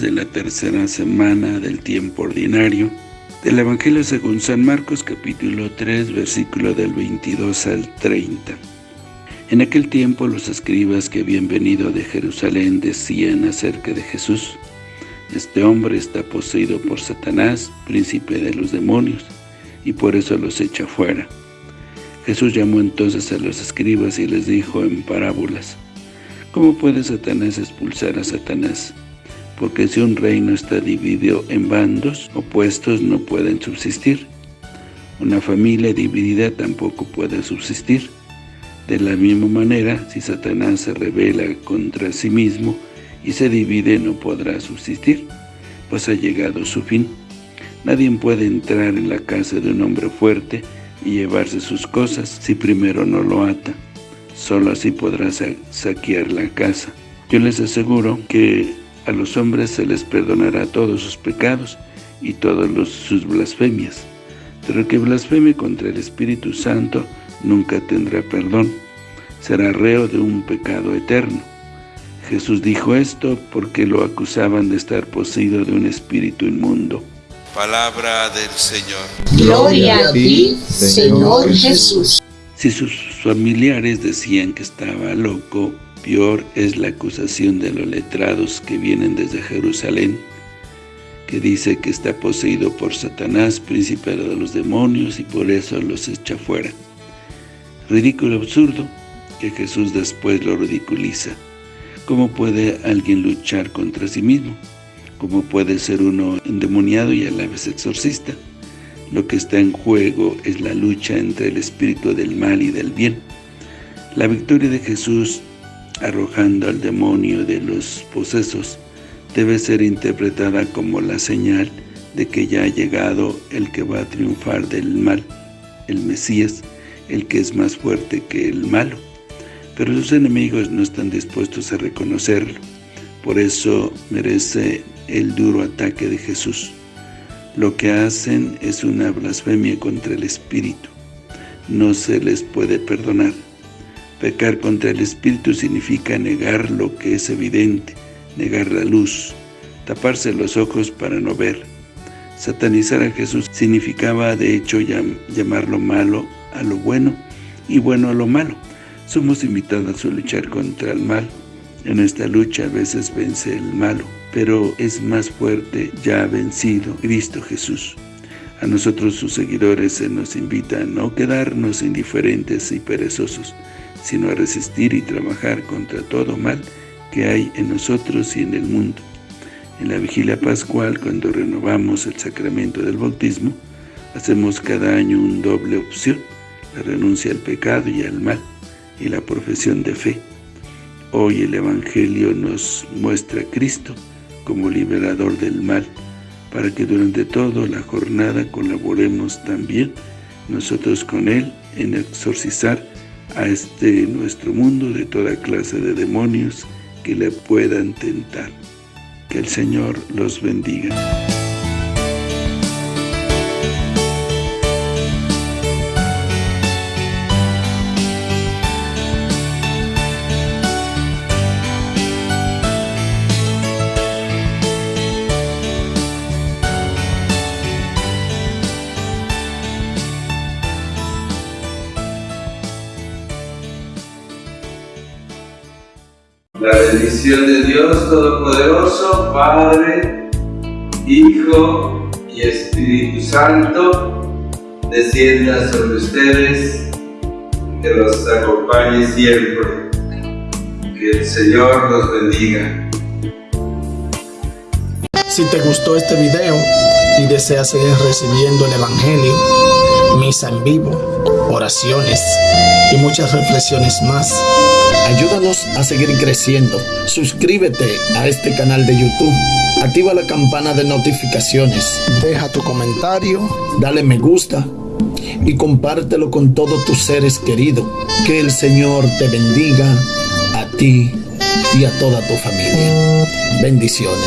De la tercera semana del tiempo ordinario del Evangelio según San Marcos capítulo 3 versículo del 22 al 30. En aquel tiempo los escribas que habían venido de Jerusalén decían acerca de Jesús, Este hombre está poseído por Satanás, príncipe de los demonios, y por eso los echa fuera. Jesús llamó entonces a los escribas y les dijo en parábolas, ¿Cómo puede Satanás expulsar a Satanás? Porque si un reino está dividido en bandos opuestos no pueden subsistir. Una familia dividida tampoco puede subsistir. De la misma manera, si Satanás se revela contra sí mismo y se divide, no podrá subsistir, pues ha llegado su fin. Nadie puede entrar en la casa de un hombre fuerte y llevarse sus cosas si primero no lo ata. Solo así podrás saquear la casa. Yo les aseguro que a los hombres se les perdonará todos sus pecados y todas sus blasfemias. Pero el que blasfeme contra el Espíritu Santo nunca tendrá perdón. Será reo de un pecado eterno. Jesús dijo esto porque lo acusaban de estar poseído de un espíritu inmundo. Palabra del Señor. Gloria a ti, Señor Jesús. Si sus familiares decían que estaba loco, peor es la acusación de los letrados que vienen desde Jerusalén, que dice que está poseído por Satanás, príncipe de los demonios, y por eso los echa fuera. Ridículo absurdo, que Jesús después lo ridiculiza. ¿Cómo puede alguien luchar contra sí mismo? ¿Cómo puede ser uno endemoniado y a la vez exorcista? Lo que está en juego es la lucha entre el espíritu del mal y del bien. La victoria de Jesús arrojando al demonio de los posesos debe ser interpretada como la señal de que ya ha llegado el que va a triunfar del mal, el Mesías, el que es más fuerte que el malo. Pero sus enemigos no están dispuestos a reconocerlo. Por eso merece el duro ataque de Jesús. Lo que hacen es una blasfemia contra el Espíritu. No se les puede perdonar. Pecar contra el Espíritu significa negar lo que es evidente, negar la luz, taparse los ojos para no ver. Satanizar a Jesús significaba de hecho llamar lo malo a lo bueno y bueno a lo malo. Somos invitados a luchar contra el mal. En esta lucha a veces vence el malo pero es más fuerte, ya vencido Cristo Jesús. A nosotros sus seguidores se nos invita a no quedarnos indiferentes y perezosos, sino a resistir y trabajar contra todo mal que hay en nosotros y en el mundo. En la vigilia pascual, cuando renovamos el sacramento del bautismo, hacemos cada año un doble opción, la renuncia al pecado y al mal, y la profesión de fe. Hoy el Evangelio nos muestra a Cristo, como liberador del mal, para que durante toda la jornada colaboremos también nosotros con Él en exorcizar a este nuestro mundo de toda clase de demonios que le puedan tentar. Que el Señor los bendiga. La bendición de Dios Todopoderoso, Padre, Hijo y Espíritu Santo, descienda sobre ustedes, que los acompañe siempre. Que el Señor los bendiga. Si te gustó este video y deseas seguir recibiendo el Evangelio, misa en vivo, oraciones y muchas reflexiones más, Ayúdanos a seguir creciendo. Suscríbete a este canal de YouTube. Activa la campana de notificaciones. Deja tu comentario. Dale me gusta. Y compártelo con todos tus seres queridos. Que el Señor te bendiga a ti y a toda tu familia. Bendiciones.